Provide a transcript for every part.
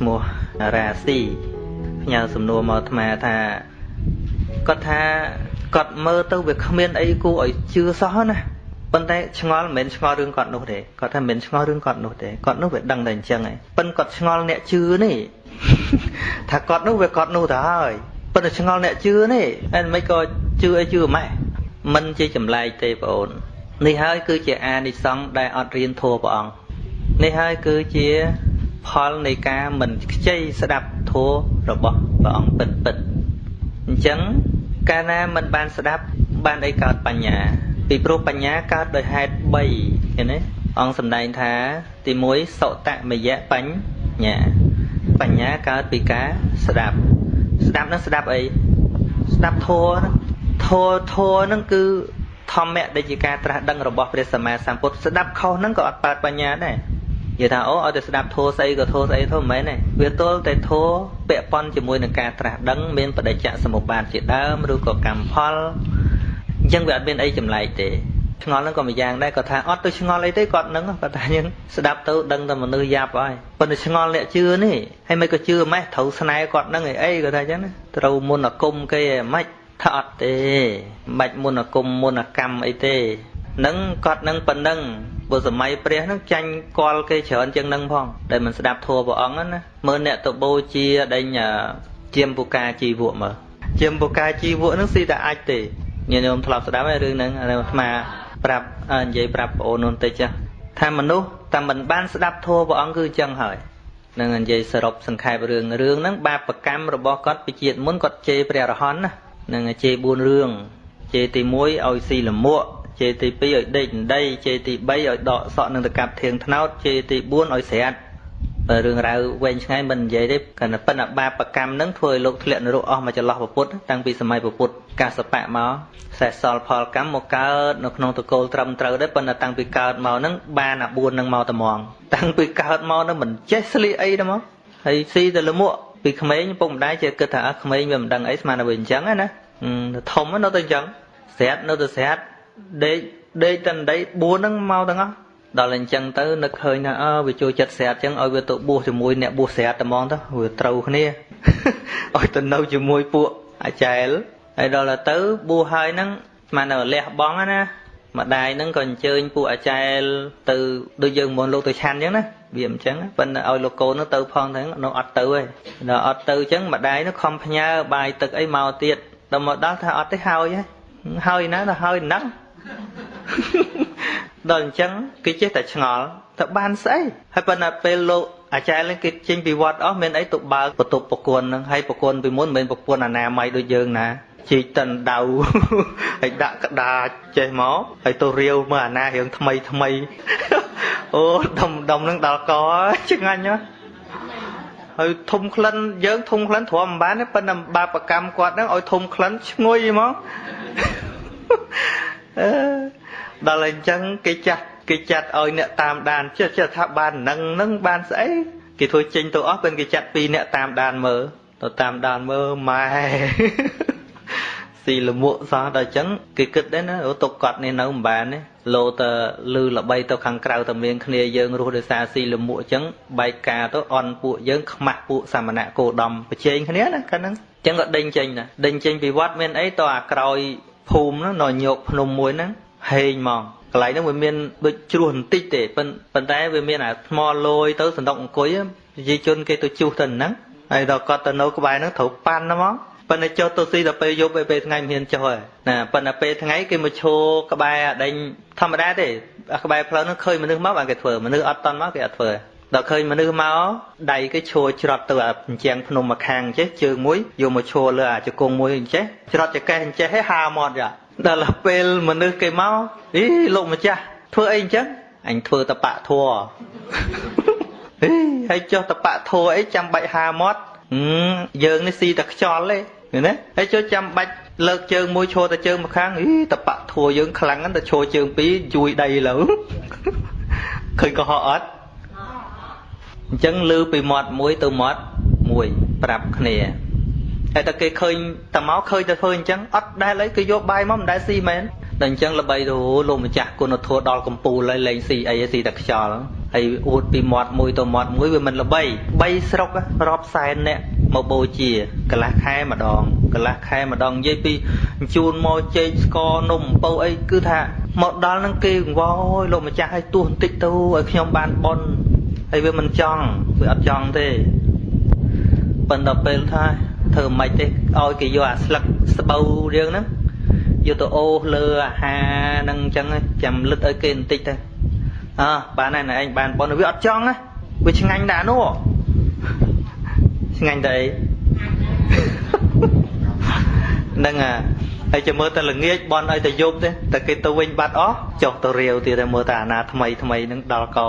ឈ្មោះរាស៊ីផ្ញើសំណួរមកអាត្មាថាគាត់ថាគាត់មើលទៅវាគ្មានអីគួរឲ្យជឿសោះណាប៉ុន្តែឆ្ងល់មិនមែនឆ្ងល់រឿងគាត់នោះទេគាត់ថាមិនឆ្ងល់រឿងគាត់នោះទេគាត់នោះវាដឹងតែអញ្ចឹងឯងប៉ុន្តែគាត់ឆ្ងល់អ្នកជឿនេះថាគាត់នោះវាគាត់នោះទៅហើយប៉ុន្តែឆ្ងល់អ្នកជឿនេះហើយមិនក៏ជឿអីជឿម៉េចមិនជាចម្លែកទេបងអូននេះហើយគឺជាអានិសង្សដែលអត់រៀនធัวព្រះអង្គនេះហើយគឺជា ផលនៃការមិនខ្ចីស្ដាប់ធម៌របស់ព្រះអង្គពិតពិតអញ្ចឹងកាលណាមិនបានស្ដាប់បានអីកើតបញ្ញា ពីព្រោះបញ្ញាកើតដោយហេតុ3ឃើញទេអង្គសម្ដែងថា ទី1សុតមយៈបញ្ញាបញ្ញាកើតពីការស្ដាប់ ស្ដាប់នឹងស្ដាប់អីស្ដាប់ធម៌ធម៌ធម៌នឹងគឺធម្មៈដែលជាការត្រាស់ដឹងរបស់ព្រះសម្មាសម្ពុទ្ធស្ដាប់ខុសនឹងក៏អត់កើតបញ្ញាដែរ និយាយថាអូឲ្យតែស្ដាប់ធោស្អីក៏ធោស្អីធោមិនមែនទេវាទល់តែធោពាក់ព័ន្ធជាមួយនឹងការត្រាស់ដឹងមានបដិច្ចសមុបាទជាដើមឬក៏កម្មផលអញ្ចឹងវាអត់មានអីចម្លែកទេឆ្ងល់ហ្នឹងក៏មួយយ៉ាងដែរគាត់ថាអត់ទៅឆ្ងល់អីទេគាត់ហ្នឹងគាត់ថាយើងស្ដាប់ទៅដឹងតែមនុស្សយ៉ាប់ហើយប៉ុន្តែឆ្ងល់អ្នកជឿនេះហើយមិនក៏ជឿម៉េះត្រូវស្នែគាត់ហ្នឹងអីអីគាត់ថាអញ្ចឹងណាត្រូវមុនអាគមគេឯម៉េចថាអត់ទេមិនបាច់មុនអាគមមុនអាកម្មអីទេនឹងគាត់នឹងប៉ុណ្ណឹង បើសម័យព្រះនឹងចាញ់កលគេច្រើនជាងនឹងផងដែលមិនស្ដាប់ធัวព្រះអង្គណាមើលអ្នកទៅបូជាដេញជាមពុកាជីវកមើលជាមពុកាជីវកនឹងស៊ីតែអាចទេញាតិញោមធ្លាប់ស្ដាប់ហើយរឿងហ្នឹងអាស្មាប្រាប់និយាយប្រាប់បងអូននោះតិចថាមនុស្សតែមិនបានស្ដាប់ធัวព្រះអង្គគឺចឹងហើយនឹងនិយាយសរុបសង្ខេបរឿងរឿងហ្នឹងបាបកម្មរបស់គាត់ពីជាតិមុនគាត់ជេរព្រះរហន្តណានឹងជេរ4រឿងជេរទី1ឲ្យស៊ីលមួក ជេរទី2ឲ្យដេកដីជេរទី3ឲ្យដកសក់នឹងទៅកាប់ធៀងថ្នោតជេរទី4ឲ្យស្រាត់បើរឿងរ៉ាវវែងឆ្ងាយមិននិយាយទេគណៈប៉ុន្តែបាបកម្មនឹងធ្វើឲ្យលោកធ្លាក់នរកអស់មកចន្លោះពុទ្ធតាំងពីសម័យពុទ្ធកាសបៈមកសេះសល់ផលកម្មមកកើតនៅក្នុងតកូលត្រឹមត្រូវដែរប៉ុន្តែតាំងពីកើតមកនឹងបានអា4នឹងមកត្មងតាំងពីកើតមកនឹងមិនចេះស្លៀកអីទេមកហើយស៊ីទៅលមួកពីក្មេងពុកម្ដាយចេះគិតថាក្មេងវាមិនដឹងអីស្មានតែវាអញ្ចឹងណាធំនៅតែអញ្ចឹងស្រាត់នៅតែស្រាត់ ដេកដេកតណ្ដី4ហ្នឹងមកទាំងអស់ដល់អញ្ចឹងទៅនឹកឃើញថាអើវាចូលចិត្តស្រាតអញ្ចឹងឲ្យវាទៅបួសជាមួយអ្នកបួសស្រាតតែហ្មងទៅវាត្រូវគ្នាឲ្យទៅនៅជាមួយពួកអាចែលហើយដល់ទៅបួសហើយហ្នឹងស្មាននៅលះបងណាម្ដាយហ្នឹងក៏អញ្ជើញពួកអាចែលទៅដូចយើងមុនលោកទៅឆាន់អញ្ចឹងណាវាអញ្ចឹងប៉ុន្តែឲ្យលោកកូននោះទៅផងហ្នឹងនៅអត់ទៅទេដល់អត់ទៅអញ្ចឹងម្ដាយនោះខំផ្ញើបាយទឹកអីមកទៀតដល់មកដល់ថាអត់ទេហើយហើយណាទៅហើយហ្នឹង ដល់អញ្ចឹងគេចេះតែឆ្ងល់ទៅបានស្អីហើយប៉ុន្តែពេលលោកអាចារ្យនឹងគេចេញពីវត្តអស់មានអីទៅបើកបន្ទប់ប្រគួននឹងហើយប្រគួនពីមុនមិនមែនប្រពន្ធអនាម័យដូចយើងណាជីកតិនដៅហើយដាក់ក្តារចេះមកហើយទៅរាវមើលអាណារឿងថ្មីថ្មីអូដុំដុំនឹងដល់កឆ្ងាញ់ណាស់ហើយធំក្លិនយើងធំក្លិនទ្រាំមិនបានទេប៉ុន្តែបាបកម្មគាត់ហ្នឹងឲ្យធំក្លិនឈ្ងុយហ្មងអឺ ដល់អញ្ចឹងគេចាត់គេចាត់ឲ្យអ្នកតាមដានចេះចេះថាបាននឹងនឹងបានស្អីគេធ្វើចេញទៅអស់ពេលគេចាត់ពីអ្នកតាមដានមើលទៅតាមដានមើលម៉ែស៊ីលមួកសោះដល់អញ្ចឹងគេគិតដែរណាអូទុកគាត់នេះនៅមិនបានទេលោទៅលឺល្បីទៅខាងក្រៅតែមានគ្នាយើងរស់ដោយសារស៊ីលមួកអញ្ចឹងបែកការទៅអន់ពួកយើងខ្មាស់ពួកសាមណៈគោដំប្រជែងគ្នាណាកាលហ្នឹងអញ្ចឹងក៏ដេញចេញណាដេញចេញពីវត្តមានអីតអាក្រោយ ភូមិហ្នឹងនៅញោកភ្នំមួយហ្នឹងហេងហ្មងកន្លែងហ្នឹងវាមានដូចជ្រោះបន្តិចទេប៉ុន្តែវាមានអាថ្មលយទៅសណ្ដុកអង្គុយប្រជាជនគេទៅជួសទៅហ្នឹងហើយដល់គាត់ទៅនៅក្បែរហ្នឹងត្រូវប៉ាន់ហ្មងប៉ុន្តែចុះទៅស៊ីដល់ពេលយប់ពេលថ្ងៃមិនហ៊ានចុះទេណាប៉ុន្តែពេលថ្ងៃគេមកឈរក្បែរអាដេញធម្មតាទេអាក្បែរផ្លូវហ្នឹងឃើញមនុស្សមកបានគេធ្វើមនុស្សអត់តន់មកគេអត់ធ្វើ ដល់ឃើញមនុស្សមកដៃគេឈរច្រត់ទៅអាអញ្ចឹងភ្នំមកខាងចេះជើងមួយយកមកឈរលើអាជង្គង់មួយអញ្ចេះច្រត់ចកេះអញ្ចេះឲ្យហាមាត់យ៉ាដល់ពេលមនុស្សគេមកអីលោកម្ចាស់ធ្វើអីអញ្ចឹងអញធ្វើតបៈធัวអីហើយចុះតបៈធัวអីចាំបាច់ហាមាត់យើងនេះស៊ីតែខ្យល់ទេឃើញទេហើយចុះចាំបាច់លើកជើងមួយឈរតែជើងម្ខាងអីតបៈធัวយើងខ្លាំងហ្នឹងតែឈរជើងពីរជួយដីលើឃើញកុហកអត់ អញ្ចឹងលើពីមាត់មួយទៅមាត់មួយប្រាប់គ្នាតែតែគេឃើញតែមកឃើញតែធ្វើអញ្ចឹងអត់ដែលអីគេយកបាយមកមិនដែលស៊ីមែនតែអញ្ចឹងល្បីទៅលោកម្ចាស់គុណធម៌ដល់កម្ពូលហើយលេងស៊ីអីស៊ីតែខ្យល់ហើយអួតពីមាត់មួយទៅមាត់មួយវាមិនល្បី3ស្រុករាប់សែនអ្នកមកបូជាកន្លះខែម្ដងកន្លះខែម្ដងនិយាយពីជូនមកចេកស្ករនំអំពៅអីគឺថាមកដល់នឹងគេកង្វល់លោកម្ចាស់ឲ្យទោះបន្តិចទៅឲ្យខ្ញុំបានបន់ ហើយវាមិនចង់វាអត់ចង់ទេប៉ុន្តែពេលថាធ្វើមិនទេឲ្យគេយកអាស្លឹកស្បូវរៀងហ្នឹងយកទៅអូសលើអាហារហ្នឹងអញ្ចឹងចាំលឹកឲ្យគេបន្តិចទៅអើបានហើយណែឯងបានប៉ុនវាអត់ចង់ណាវាឆ្ងាញ់ដែរនោះឆ្ងាញ់តែអីហ្នឹងអាហើយចាំមើលតែល្ងាចបន់ឲ្យតែយប់ទេតែគេទៅវិញបាត់អស់ចុះទៅរាវទៀតតែមើលតែអាណាថ្មីថ្មីហ្នឹងដល់ក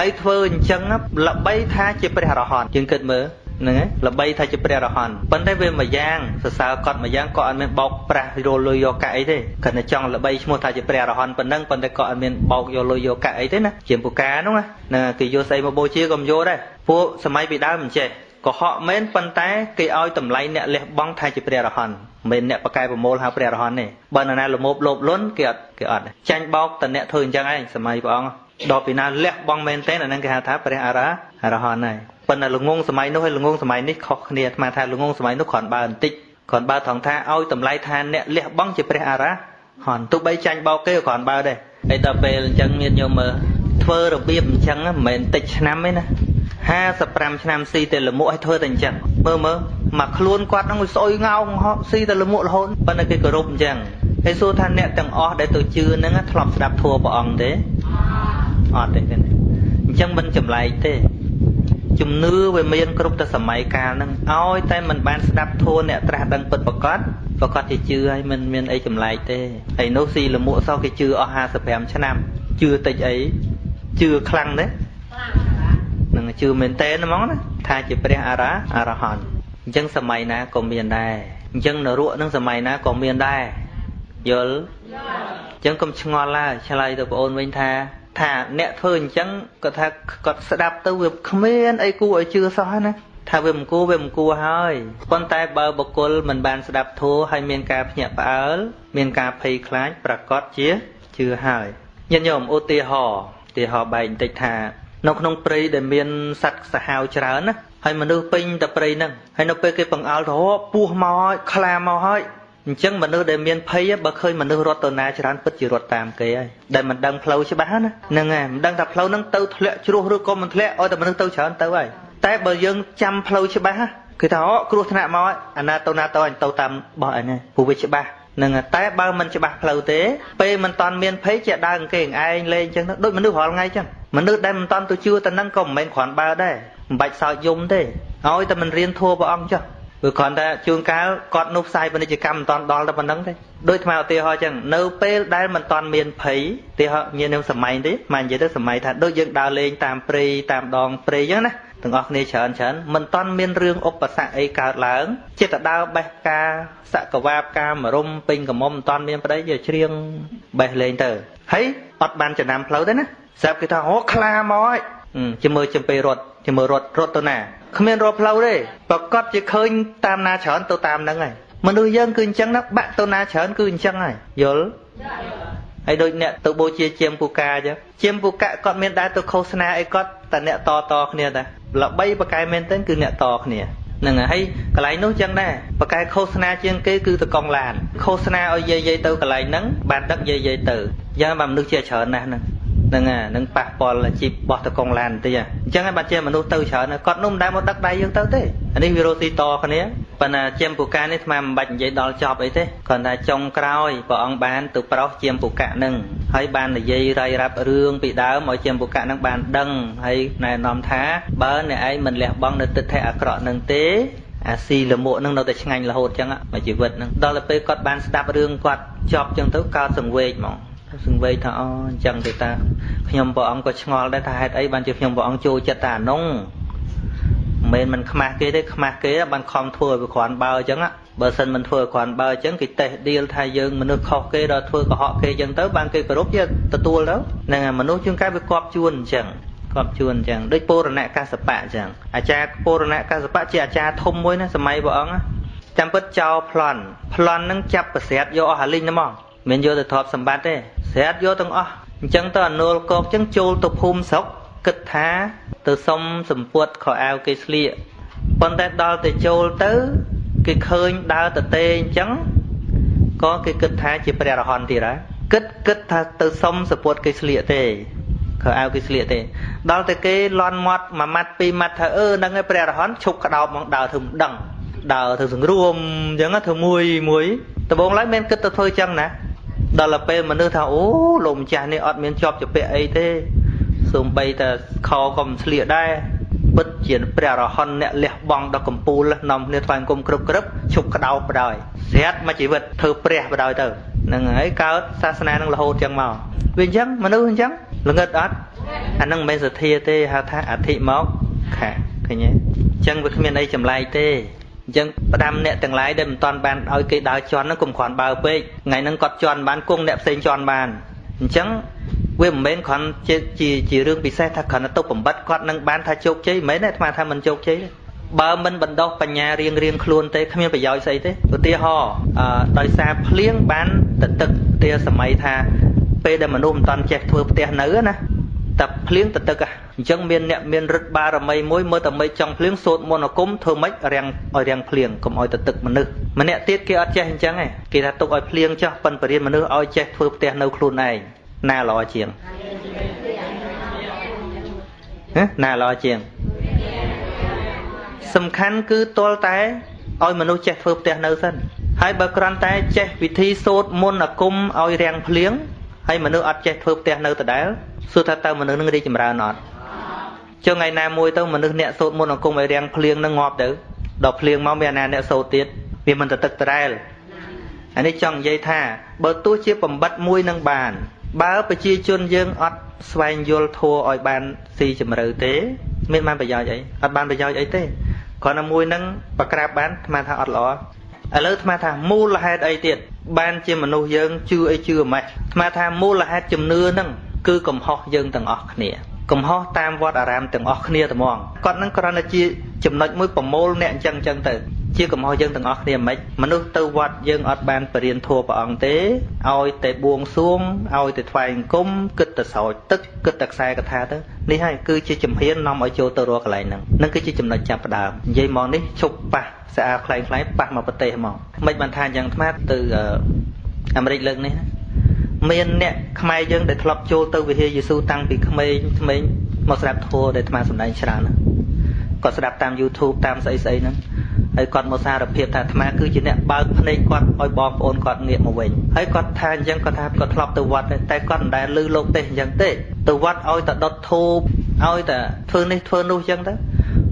ហើយធ្វើអញ្ចឹងល្បីថាជាព្រះរហន្តយើងគិតមើលហ្នឹងឯងល្បីថាជាព្រះរហន្តប៉ុន្តែវាមួយយ៉ាងសរសើរគាត់មួយយ៉ាងក៏អត់មានបោកប្រាស់រលុយយកកាក់អីទេគាត់តែចង់ល្បីឈ្មោះថាជាព្រះរហន្តប៉ុណ្ណឹងប៉ុន្តែក៏អត់មានបោកយកលុយយកកាក់អីទេណាជាពូកាហ្នឹងណាគេយកស្អីមកបូជាក៏មិនយកដែរពួកសម័យពីដើមមិនចេះកុហកមែនប៉ុន្តែគេឲ្យតម្លៃអ្នកលះបង់ថាជាព្រះរហន្ត មិនអ្នកបកកែប្រមូលហៅព្រះរហន្តទេបើនរណាលមោបលោបលន់គេអត់គេអត់ចាញ់បោកតអ្នកធ្វើអញ្ចឹងឯងសម័យព្រះអង្គដល់ពីណាលះបង់មែនទេអាហ្នឹងគេហៅថាព្រះអរហន្តហើយប៉ុន្តែល្ងងសម័យនោះហើយល្ងងសម័យនេះខុសគ្នាអាត្មាថាល្ងងសម័យនោះគ្រាន់បើបន្តិចគ្រាន់បើថងថាឲ្យតម្លៃថាអ្នកលះបង់ជាព្រះអរហន្តទោះបីចាញ់បោកគេក៏គ្រាន់បើដែរហើយដល់ពេលអញ្ចឹងមានញោមមើលធ្វើរបៀបអញ្ចឹងមិនមែនតិចឆ្នាំទេណា55ឆ្នាំស៊ីតែលមួកឲ្យធ្វើតែអញ្ចឹងមើលមើល មកខ្លួនគាត់ហ្នឹងស្អុយងោងស៊ីតែលមួករហូតប៉ុន្តែគេគោរពអញ្ចឹងហើយសួរថាអ្នកទាំងអស់ដែលទៅជឿហ្នឹងធ្លាប់ស្ដាប់ធัวព្រះអង្គទេអត់ទេអញ្ចឹងមិនចម្លែកទេជំនឿវាមានគ្រប់ទៅសម័យកាលហ្នឹងឲ្យតែមិនបានស្ដាប់ធัวអ្នកត្រាស់ដឹងពិតប្រកបប្រកាសជាជឿហើយមិនមានអីចម្លែកទេហើយនោះស៊ីលមួកសោះគេជឿអស់55ឆ្នាំជឿតិចអីជឿខ្លាំងទេនឹងជឿមែនតើហ្មងណាថាជាព្រះអរាអរហន្ត អញ្ចឹងសម័យណាក៏មានដែរអញ្ចឹងនរកនឹងសម័យណាក៏មានដែរយល់អញ្ចឹងកុំឆ្ងល់ឡើយឆ្លើយទៅបងអូនវិញថាថាអ្នកធ្វើអញ្ចឹងគាត់ថាគាត់ស្ដាប់ទៅវាគ្មានអីគួរឲ្យជឿសោះណាថាវាមិនគួរវាមិនគួរហើយប៉ុន្តែបើបុគ្គលមិនបានស្ដាប់ធัวហើយមានការភ្ញាក់ផ្អើលមានការភ័យខ្លាចប្រកាសជាជឿហើយញាតិញោមឧទាហរណ៍ឧទាហរណ៍បែកបន្តិចថា នៅក្នុងព្រៃដែលមានសត្វសាហាវច្រើនណា ហើយមនុស្សពេញតែព្រៃហ្នឹងហើយនៅពេលគេបង្អើលទៅពស់មកហើយខ្លាមកហើយអញ្ចឹងមនុស្សដែលមានភ័យបើឃើញមនុស្សរត់ទៅណាច្រើនពិតជារត់តាមគេហើយដែលមិនដឹងផ្លូវច្បាស់ណាហ្នឹងហើយមិនដឹងថាផ្លូវហ្នឹងទៅធ្លាក់ជ្រោះឬក៏មិនធ្លាក់ឲ្យតែមនុស្សទៅច្រើនទៅហើយតែបើយើងចាំផ្លូវច្បាស់គេថាអូគ្រោះថ្នាក់មកអាណាទៅណាទៅអញទៅតាមបោះអញហើយព្រោះវាច្បាស់នឹងតែបើមិនច្បាស់ផ្លូវទេពេលមិនតាន់មានភ័យជាដើរគេឯងលេងអញ្ចឹងដូចមនុស្សរាល់ថ្ងៃអញ្ចឹងមនុស្សដែលមិនតាន់ទៅជឿទៅនឹងក៏មិនមែនគ្រាន់បើដែរ មិនបាច់សោចយំទេឲ្យតែមិនរៀនធัวព្រះអង្គចុះព្រោះគ្រាន់តែជួនកាលគាត់នោះផ្សាយពាណិជ្ជកម្មមិនតាន់ដល់តែប៉ុណ្្នឹងទេដូចថ្មឧទាហរណ៍អញ្ចឹងនៅពេលដែលមិនតាន់មានភ័យឧទាហរណ៍មាននឹងសម័យទេមកនិយាយទៅសម័យថាដូចយើងដើរលេងតាមព្រៃតាមដងព្រៃអញ្ចឹងណាទាំងអស់គ្នាច្រើនច្រើនមិនតាន់មានរឿងឧបសគ្គអីកើតឡើងចិត្តដើរបេះការសកវាបការមរុំពេញកមុំមិនតាន់មានប្តីយកច្រៀងបេះលេងទៅហើយអត់បានចំណាំផ្លូវទេណាស្រាប់គេថាអូខ្លាមកហើយជាមួយចំពេលរត់ ជាមួយរត់រត់ទៅណាគ្មានរត់ផ្លូវទេប្រកាសជាឃើញតាមណាច្រើនទៅតាមហ្នឹងហើយមនុស្សយើងគឺអញ្ចឹងណាបាក់ទៅណាច្រើនគឺអញ្ចឹងហើយយល់ហើយដូចអ្នកទៅបូជាជាមពូកាអញ្ចឹងជាមពូកាគាត់មានដែរទៅឃោសនាអីគាត់តែអ្នកតតគ្នាតាល្បីបកែមែនទែនគឺអ្នកតគ្នាហ្នឹងហើយកន្លែងនោះចឹងដែរបកែឃោសនាជាងគេគឺតកងឡានឃោសនាឲ្យយាយយាយទៅកន្លែងហ្នឹងបានដឹកយាយយាយទៅយ៉ាងបើមនុស្សជាច្រើនណាស់ហ្នឹង ហ្នឹងអានឹងប៉ះពាល់ជីបបោះតកងឡានបន្តិចអញ្ចឹងហើយបាត់ជាមនុស្សទៅច្រើនគាត់នោះមិនដែលមកដឹកដៃយើងទៅទេអានេះវារស់ទីតគ្នាប៉ុន្តែជាមពូកានេះស្មានមិនបាច់និយាយដល់ចប់អីទេគ្រាន់តែចុងក្រោយព្រះអង្គបានទៅប្រោសជាមពូកៈនឹងហើយបាននិយាយរាយរាប់រឿងពីដើមឲ្យជាមពូកៈនឹងបានដឹងហើយណែនាំថាបើអ្នកឯងមិនលះបង់នៅទិដ្ឋិអាក្រក់នឹងទេអាស៊ីលមួកនឹងនៅតែឆ្ងាញ់រហូតចឹងមកជីវិតនឹងដល់ទៅពេលគាត់បានស្ដាប់រឿងគាត់ចប់ចឹងទៅកើតសង្វេគហ្មង សង្វេគថាអូអញ្ចឹងទេតាខ្ញុំព្រះអង្គក៏ឆ្ងល់ដែរថាហេតុអីបានជាខ្ញុំព្រះអង្គចូលចិត្តតែអានោះមិនមែនមិនខ្មាស់គេទេខ្មាស់គេបានខំធ្វើឲ្យវាគ្រាន់បើអញ្ចឹងបើសិនមិនធ្វើឲ្យគ្រាន់បើអញ្ចឹងគេតេះឌីលថាយើងមនុស្សខុសគេដល់ធ្វើកុហកគេអញ្ចឹងទៅបានគេគោរពជាទទួលទៅហ្នឹងហើយមនុស្សជួនកាលវាគប់ជួនអញ្ចឹងគប់ជួនអញ្ចឹងដូចពរណកសបៈអញ្ចឹងអាចារ្យពរណកសបៈជាអាចារ្យធំមួយណាសម័យព្រះអង្គចាំពិតចោលប្លន់ប្លន់នឹងចាប់ប្រស្រាតយកអស់អាលីងហ្នឹងមកមិនយកទៅទ្រព្យសម្បត្តិទេ ស្រាតយកទាំងអស់អញ្ចឹងទៅអនុលកោកអញ្ចឹងចូលទៅភូមិស្រុកគិតថាទៅសុំសម្ពុតខោអាវគេស្លៀកប៉ុន្តែដល់ទៅចូលទៅគេឃើញដើរទៅទេអញ្ចឹងក៏គេគិតថាជាព្រះរហន្តទៀតហើយគិតគិតថាទៅសុំសពុតគេស្លៀកទេខោអាវគេស្លៀកទេ ដល់តែគេលន់មាត់មួយម៉ាត់ពីរម៉ាត់ថាអឺហ្នឹងឯងព្រះរហន្តឈប់ក្តោបមកដើរធ្វើមិនដឹងដើរធ្វើសង្រួមអញ្ចឹងធ្វើមួយមួយដំបងឡើយមិនគិតទៅធ្វើអញ្ចឹងណា ដល់ទៅពេលមនុស្សថាអូលោកម្ចាស់នេះអត់មានជាប់ជាពាក់អីទេសូម្បីតែខក៏មិនស្លៀកដែរពិតជាព្រះរហន្តអ្នកលះបង់ដល់កំពូលនាំគ្នាថ្វាយអង្គមគ្រប់គ្រប់ឈប់ក្តោបបដ ாய் ស្រាប់មួយជីវិតធ្វើព្រះបដ ாய் ទៅហ្នឹងហើយកើតសាសនានឹងរហូតចឹងមកវាអញ្ចឹងមនុស្សអញ្ចឹងល្ងឹតអត់អានឹងមិនមែនសទ្ធាទេហៅថាអធិមកខាឃើញទេអញ្ចឹងវាគ្មានអីចម្លែកទេ អញ្ចឹងផ្ដាំអ្នកទាំងឡាយដែលមិនតាន់បានឲ្យគេដើរជន់ហ្នឹងកុំគ្រាន់បើពេកថ្ងៃហ្នឹងគាត់ជន់បានគង់អ្នកផ្សេងជន់បានអញ្ចឹងវាមិនមែនគ្រាន់ជាជាជារឿងពិសេសថាគ្រាន់តែទុកបំបត្តិគាត់នឹងបានថាជោគជ័យមិនមែនទេអាត្មាថាមិនជោគជ័យទេបើមិនបណ្ដោះបញ្ញារៀងរៀងខ្លួនទេគ្មានប្រយោជន៍ស្អីទេឧទាហរណ៍ដោយសារភ្លៀងបានទៅទឹកទាសម័យថាពេលដែលមនុស្សមិនតាន់ចេះធ្វើផ្ទះនៅណា តែភ្លៀងទៅទឹកអញ្ចឹងមានអ្នកមានរិទ្ធបារមីមួយមើលតែមិនចង់ភ្លៀងសូត្រមន្តអាគមធ្វើម៉េចរាំងឲ្យរាំងភ្លៀងកុំឲ្យទៅទឹកមនុស្សម្នាក់ទៀតគេអត់ចេះអញ្ចឹងឯងគេថាទុកឲ្យភ្លៀងចោះប៉ិនបរិញ្ញាមនុស្សឲ្យចេះធ្វើផ្ទះនៅខ្លួនឯងណាល្អជាងណាល្អជាង សំខាន់គឺទាល់តែឲ្យមនុស្សចេះធ្វើផ្ទះនៅសិនហើយបើគ្រាន់តែចេះវិធីសូត្រមន្តអាគមឲ្យរាំងភ្លៀងហើយមនុស្សអត់ចេះធ្វើផ្ទះនៅដដែល សួរថាតើមនុស្សនឹងរីកចម្រើនអត់ចុះថ្ងៃណាមួយទៅមនុស្សអ្នកសូត្រមន្តអង្គមឲ្យរាំងភ្លៀងនឹងងាប់ទៅដល់ភ្លៀងមកមានអាណាអ្នកសូត្រទៀតវាមិនទៅទឹកត្រែលអានេះចង់និយាយថាបើទោះជាបំបត្តិមួយនឹងបាន បើប្រជាជនយើងអត់ស្វែងយល់ធัวឲ្យបានស៊ីជម្រៅទេមានបានប្រយោជន៍អីអត់បានប្រយោជន៍អីទេគ្រាន់តែមួយនឹងប្រក្រាបបានអាត្មាថាអត់ល្អឥឡូវអាត្មាថាមូលហេតុអីទៀតបានជាមនុស្សយើងជឿអីជឿម៉េចអាត្មាថាមូលហេតុជំនឿហ្នឹង គឺកំហុសយើងទាំងអស់គ្នាកំហុសតាមវត្តអារាមទាំងអស់គ្នាតែហ្មងគាត់នឹងគ្រាន់តែជាចំណុចមួយប្រមូលអ្នកអញ្ចឹងអញ្ចឹងទៅជាកំហុសយើងទាំងអស់គ្នាមិនមនុស្សទៅវត្តយើងអត់បានបរៀនធัวព្រះអង្គទេឲ្យតែបួងសួងឲ្យតែថ្វាយអង្គមគិតតែស្រោចទឹកគិតតែខ្សែកថាទៅនេះហើយគឺជាជំហាននាំឲ្យចូលទៅរកកន្លែងហ្នឹងនឹងគឺជាចំណុចចាប់ផ្ដើមនិយាយមកនេះឈប់ប៉ះស្អាតខ្លែងខ្លែងប៉ះមកប្រទេសមកមិនបានថាយ៉ាងថ្មទៅអាមេរិកលើកនេះ មានអ្នកខ្មែរយើងដែលធ្លាប់ចូលទៅវិហារយេស៊ូតាំងពីក្មេងក្មេងមកស្ដាប់ធម៌ដែលអាត្មាសម្ដែងច្រើនណាគាត់ស្ដាប់តាម YouTube តាមស្អីស្អីហ្នឹងហើយគាត់មកសារភាពថាអាត្មាគឺជាអ្នកបើកភ្នែកគាត់ឲ្យបងប្អូនគាត់ងាកមកវិញហើយគាត់ថាអញ្ចឹងគាត់ថាគាត់ធ្លាប់ទៅវត្តតែគាត់មិនដែលឮលោកទេសអញ្ចឹងទេទៅវត្តឲ្យតែដុតធូបឲ្យតែធ្វើនេះធ្វើនោះអញ្ចឹងទៅ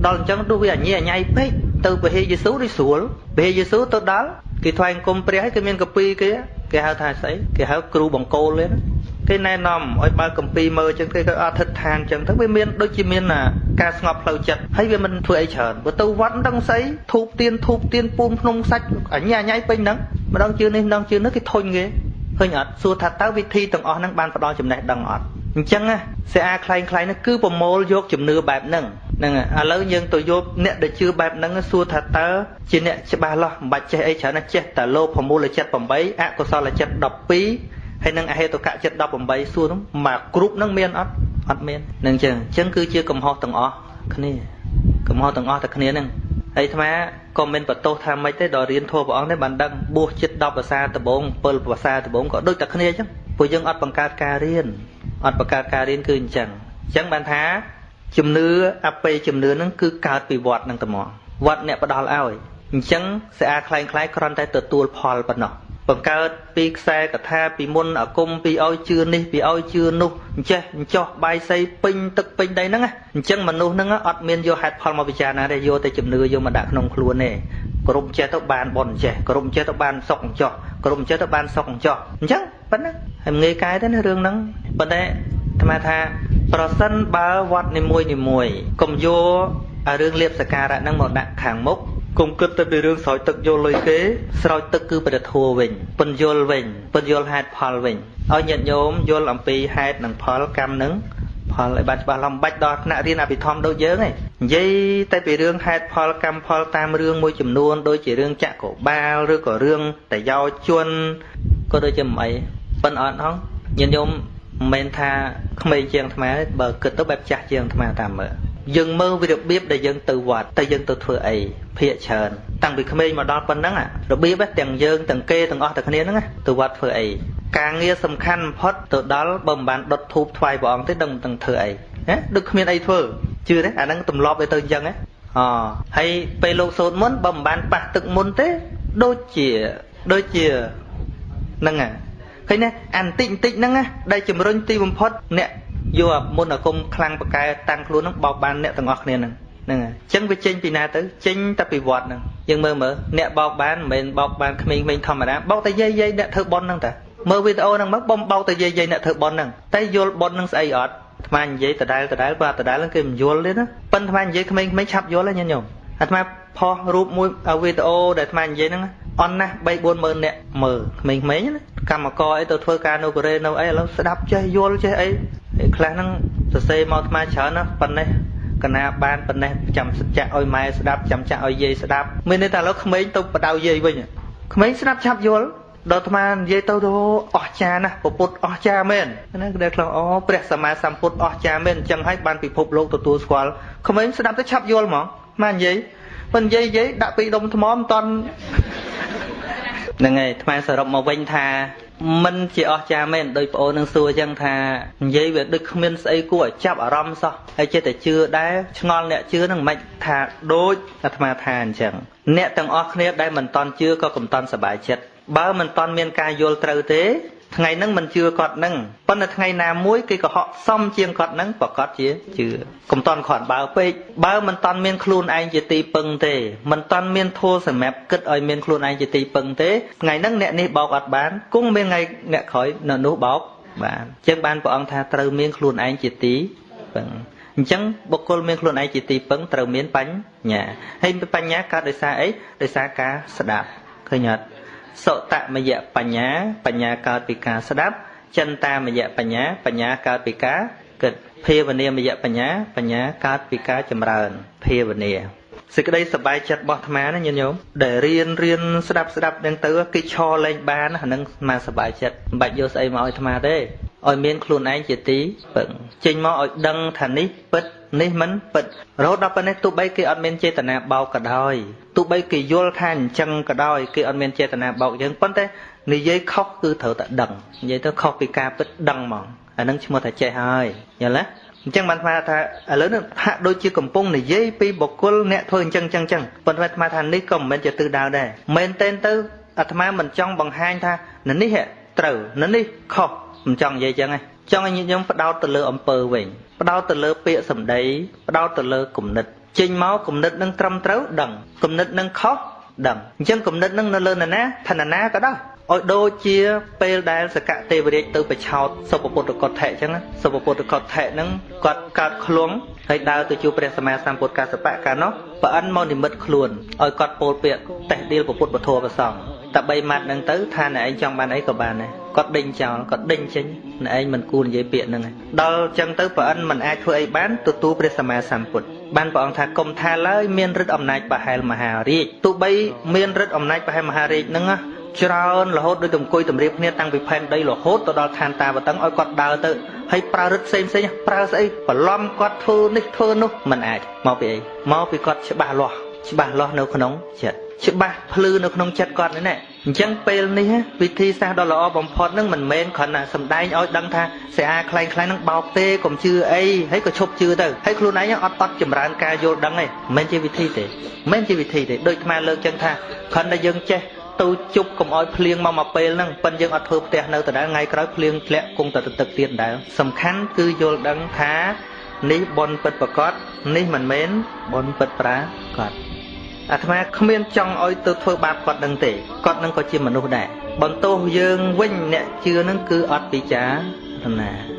ដល់អញ្ចឹងទោះវាអញអញ៉ៃពេកទៅពហិយេស៊ូដូចស្រួលពហិយេស៊ូទៅដល់គេថ្វាយអង្គមព្រះហើយគេមានកពីគេ គេហៅថាស្អីគេហៅគ្រូបង្គោលទេគេណែនាំឲ្យបើកំពីមើលចឹងគេក៏អធិដ្ឋានចឹងទៅវាមានដូចជាមានការស្ងប់ផ្លូវចិត្តហើយវាមិនធ្វើអីច្រើនបើទៅវត្តដឹងស្អីធូបទៀនធូបទៀនពូនភ្នំសាច់អញ្ញាញ៉ៃពេញហ្នឹងម្ដងជឿនេះម្ដងជឿនោះគេធុញគេឃើញអត់សួរថាតើវិធីទាំងអស់ហ្នឹងបានផ្ដល់ចំណេះដឹងអត់អញ្ចឹងសេអាខ្លែងខ្លែងនេះគឺប្រមូលយកជំនឿបែបហ្នឹង ហ្នឹងឥឡូវយើងទៅយកអ្នកដែលជឿបែបហ្នឹងសួរថាតើជាអ្នកច្បាស់លាស់មិនបាច់ចេះអីច្រើនណាចេះតែលោភមូលចិត្ត8អកុសលចិត្ត12ហើយនឹងអហេតុកៈចិត្ត18សួរនោះមកគ្រប់ហ្នឹងមានអត់អត់មាននឹងចឹងអញ្ចឹងគឺជាកំហុសទាំងអស់គ្នាកំហុសទាំងអស់តែគ្នាហ្នឹងហើយអាត្មាក៏មិនបន្ទោសថាម៉េចទេដល់រៀនធម៌ព្រះអង្គនេះបានដឹងបួសចិត្ត10ភាសាដំបង7ភាសាដំបងក៏ដូចតែគ្នាអញ្ចឹងពួកយើងអត់បង្កើតការរៀនអត់បង្កើតការរៀនគឺអញ្ចឹងអញ្ចឹងបានថា ជំនឿអបេជំនឿហ្នឹងគឺកើតពីវត្តហ្នឹងតែមកវត្តអ្នកផ្ដាល់ឲ្យអញ្ចឹងសេអាខ្លែងខ្លែងគ្រាន់តែទទួលផលប៉ុណ្ណោះបង្កើតពីខ្សែកថាពីមុនអាគមពីឲ្យជឿនេះពីឲ្យជឿនោះអញ្ចេះអញ្ចោះបាយសីពេញទឹកពេញដីហ្នឹងអញ្ចឹងមនុស្សហ្នឹងអត់មានយកហេតុផលមកពិចារណាទេយកតែជំនឿយកមកដាក់ក្នុងខ្លួនទេក្រុមចេះទៅបានបនចេះក្រុមចេះទៅបានសុកអញ្ចោះក្រុមចេះទៅបានសុកអញ្ចោះអញ្ចឹងប៉ុណ្ណឹងហើយងាយកាយទៅណារឿងហ្នឹងប៉ុន្តែអាត្មាថា ប្រសិនបើវត្តនីមួយនីមួយកុំយកអារឿងលៀបសការៈហ្នឹងមកដាក់ខាងមុខគុំគិតទៅពីរឿងស្រោចទឹកយកលុយគេស្រោចទឹកគឺព្រះធัวវិញពន្យល់វិញពន្យល់ហេតុផលវិញឲ្យញាតិញោមយល់អំពីហេតុនិងផលកម្មនឹងផលឲ្យបានច្បាស់ឡំបាច់ដល់ថ្នាក់រៀនអភិធម្មដូចយើងឯងនិយាយតែពីរឿងហេតុផលកម្មផលតាមរឿងមួយចំនួនដូចជារឿងចក្របាលឬក៏រឿងតយោជនក៏ដូចជាមិនអីប៉ិនអត់ហងញាតិញោម មិនមែនថាក្មេងជាងអាត្មាទេបើគិតទៅបែបចាស់ជាងអាត្មាតាមមើលយើងមើលវារបៀបដែលយើងទៅវត្តតែយើងទៅធ្វើអីភាកច្រើនតាំងពីក្មេងមកដល់ប៉ុណ្ណឹងរបៀបទាំងយើងទាំងគេទាំងអស់តែគ្នាហ្នឹងទៅវត្តធ្វើអីការងារសំខាន់បំផុតទៅដល់បើមិនបានដុតធូបថ្វាយព្រះអង្គទេដឹងមិនដឹងធ្វើអីណាដូចគ្មានអីធ្វើជឿទេអាហ្នឹងទម្លាប់ទៅអញ្ចឹងណាអហើយពេលលោកសូត្រមុនបើមិនបានប៉ះទឹកមុនទេដូចជាដូចជាហ្នឹងហ่ะ ឃើញណាអាបន្តិចបន្តិចហ្នឹងណាដែលជំរុញទីបំផុតអ្នកយកមុនអាគមខ្លាំងប្រកែតាំងខ្លួនហ្នឹងបោកបានអ្នកទាំងអស់គ្នាហ្នឹងហ្នឹងហើយអញ្ចឹងវាចេញពីណាទៅចេញតែពីវត្តហ្នឹងយើងមើលមើលអ្នកបោកបានមិនមែនបោកបានក្មេងៗធម្មតាបោកតែយាយយាយអ្នកធ្វើប៉ុនហ្នឹងតាមើលវីដេអូហ្នឹងមកបំបោកតែយាយយាយអ្នកធ្វើប៉ុនហ្នឹងតែយល់ប៉ុនហ្នឹងស្អីអត់អាត្មានិយាយដដែលដដែលបើដដែលហ្នឹងគេមិនយល់ទេណាប៉ុន្តែអាត្មានិយាយក្មេងៗឆាប់យល់ហើយញាតិញោមអាត្មាផុសរូបមួយវីដេអូដែលអាត្មានិយាយហ្នឹង អន់ណាស់3 4ម៉ឺនអ្នកមើលក្មេងៗណាកម្មករអីទៅធ្វើការនៅកូរ៉េនៅអីឥឡូវស្ដាប់ចេះយល់ចេះអីខ្លះហ្នឹងសរសេរមកអាត្មាច្រើនណាប៉ុណ្ណេះកណាបានប៉ុណ្ណេះចាំសច្ចៈឲ្យម៉ែស្ដាប់ចាំចាក់ឲ្យយាយស្ដាប់មានន័យថាឥឡូវក្មេងទៅបដៅយាយវិញក្មេងស្ដាប់ឆាប់យល់ដល់អាត្មានិយាយទៅទៅអស់ចាណាពពុទ្ធអស់ចាមែនណាគឺដែលខ្លះអូព្រះសម្មាសម្ពុទ្ធអស់ចាមែនអញ្ចឹងហើយបានពិភពលោកទទួលស្គាល់ក្មេងស្ដាប់ទៅឆាប់យល់ហ្មងមកនិយាយមិននិយាយនិយាយដាក់ពីដុំថ្មមិនតន់ ហ្នឹងហើយអាត្មាសរុបមកវិញថាមិនជាអស្ចារ្យមែនដោយប្អូននឹងសួរអញ្ចឹងថានិយាយវាដូចគ្មានស្អីគួរឲ្យចាប់អារម្មណ៍សោះហើយចិត្តតែជឿដែរឆ្ងល់អ្នកជឿនឹងមិនថាដូចអាត្មាថាអញ្ចឹងអ្នកទាំងអស់គ្នាដែលមិនតន់ជឿក៏កុំតន់សប្បាយចិត្តបើមិនតន់មានការយល់ត្រូវទេ ថ្ងៃហ្នឹងមិនជឿគាត់ហ្នឹងប៉ុន្តែថ្ងៃណាមួយគេក៏ហក់សមជាងគាត់ហ្នឹងប្រកាសជាជឿកុំតន់គាត់បើពេកបើមិនតន់មានខ្លួនឯងជាទីពឹងទេមិនតន់មានធัวសម្រាប់គិតឲ្យមានខ្លួនឯងជាទីពឹងទេថ្ងៃហ្នឹងអ្នកនេះបោកអត់បានគង់មានថ្ងៃអ្នកក្រោយនៅនោះបោកបានអញ្ចឹងបានព្រះអង្គថាត្រូវមានខ្លួនឯងជាទីពឹងអញ្ចឹងបុគ្គលមានខ្លួនឯងជាទីពឹងត្រូវមានបញ្ញាហើយបញ្ញាកើតដោយសារអីដោយសារការស្ដាប់ឃើញអត់ សុតមយៈបញ្ញាបញ្ញាកើតពីការស្ដាប់ចិន្តាមយៈបញ្ញាបញ្ញាកើតពីការគិតភាវនាមយៈបញ្ញាបញ្ញាកើតពីការចម្រើនភាវនាសេចក្តីសប្បាយចិត្តរបស់អាត្មាណាញាតិញោមដែលរៀនរៀនស្ដាប់ស្ដាប់នឹងទៅគេឈរលេងបានអានឹងអាត្មាសប្បាយចិត្តមិនបាច់យកស្អីមកឲ្យអាត្មាទេ ឲ្យមានខ្លួនឯងជាទីពឹងចេញមកឲ្យដឹងថានេះពិតនេះមិនពិតរហូតដល់ប៉ុណ្ណេះទោះបីគេអត់មានចេតនាបោកក៏ដោយទោះបីគេយល់ថាអញ្ចឹងក៏ដោយគេអត់មានចេតនាបោកយើងប៉ុន្តែនិយាយខុសគឺត្រូវតែដឹងនិយាយទៅខុសពីការពិតដឹងហ្មងអានឹងឈ្មោះថាចេះហើយយល់ទេអញ្ចឹងបានថាថាឥឡូវនេះហាក់ដូចជាកំពុងនិយាយពីបុគ្គលអ្នកធ្វើអញ្ចឹងអញ្ចឹងអញ្ចឹងប៉ុន្តែអាត្មាថានេះក៏មិនមែនជាទិសដៅដែរមែនតែនទៅអាត្មាមិនចង់បង្ហាញថានេះត្រូវនេះខុស មិនចង់និយាយអញ្ចឹងទេចង់ឲ្យញាតិញោមផ្ដោតទៅលើអំពើវិញផ្ដោតទៅលើពាក្យសម្ដីផ្ដោតទៅលើគំនិតចេញមកគំនិតនឹងត្រឹមត្រូវដឹងគំនិតនឹងខុសដឹងអញ្ចឹងគំនិតនឹងនៅលើនរណាឋានណាក៏ដោយឲ្យដូចជាពេលដែលសកទេវរាជទៅបឆោតសុពពុទ្ធកថៈអញ្ចឹងសុពពុទ្ធកថៈហ្នឹងគាត់កើតខ្លួនហើយដើរទៅជួបព្រះសម្មាសម្ពុទ្ធកសបៈកាលនោះប្រអិនមកនិមិត្តខ្លួនឲ្យគាត់ពោលពាក្យតេះដៀលពុទ្ធពធប្រសង តែ3ម៉ាត់ហ្នឹងទៅថាអ្នកឯងចង់បានអីក៏បានដែរគាត់ដេញចោលគាត់ដេញចេញអ្នកឯងមិនគួរនិយាយពាក្យហ្នឹងដល់អញ្ចឹងទៅប្រអិនមិនអាចធ្វើអីបានទទួលព្រះសម្មាសម្ពុទ្ធបានព្រះអង្គថាគុំថាឡើយមានឫទ្ធិអំណាចប្រហែលមហារាជទោះបីមានឫទ្ធិអំណាចប្រហែលមហារាជហ្នឹងច្រើនរហូតដូចទៅអង្គុយតម្រៀបគ្នាតាំងពីផែនដីរហូតទៅដល់ឋានតាវតឹងឲ្យគាត់ដើរទៅហើយប្រើរឹតផ្សេងផ្សេងប្រើស្អីបន្លំគាត់ធ្វើនេះធ្វើនោះមិនអាចមកពីអីមកពីគាត់ច្បាស់លាស់ច្បាស់លាស់នៅក្នុងចិត្ត ច្បាស់ភ្លឺនៅក្នុងចិត្តគាត់នេះណាអញ្ចឹងពេលនេះវិធីសាស្ត្រដ៏ល្អបំផុតនឹងមិនមែនគ្រាន់តែសំដែងឲ្យដឹងថាស្អាខ្លែងខ្លែងនឹងបោកទេកុំជឿអីហើយក៏ឈប់ជឿទៅហើយខ្លួនឯងអត់អត់ចម្រើនការយល់ដឹងទេមិនមែនជាវិធីទេមិនមែនជាវិធីទេដូចអាលើកចឹងថាគ្រាន់តែយើងចេះទៅជប់កុំឲ្យភ្លៀងមកមកពេលហ្នឹងប៉ិនយើងអត់ធ្វើផ្ទះនៅដដែលថ្ងៃក្រោយភ្លៀងធ្លាក់គង់តែទឹកទៀតដដែលសំខាន់គឺយល់ដឹងថានេះបនពិតប្រកបនេះមិនមែនបនពិតប្រាកដ អាត្មាគ្មានចង់ឲ្យទៅធ្វើបាបគាត់នឹងទេគាត់នឹងក៏ជាមនុស្សដែរបន្ទោសយើងវិញអ្នកជឿនឹងគឺអត់ពិចារណា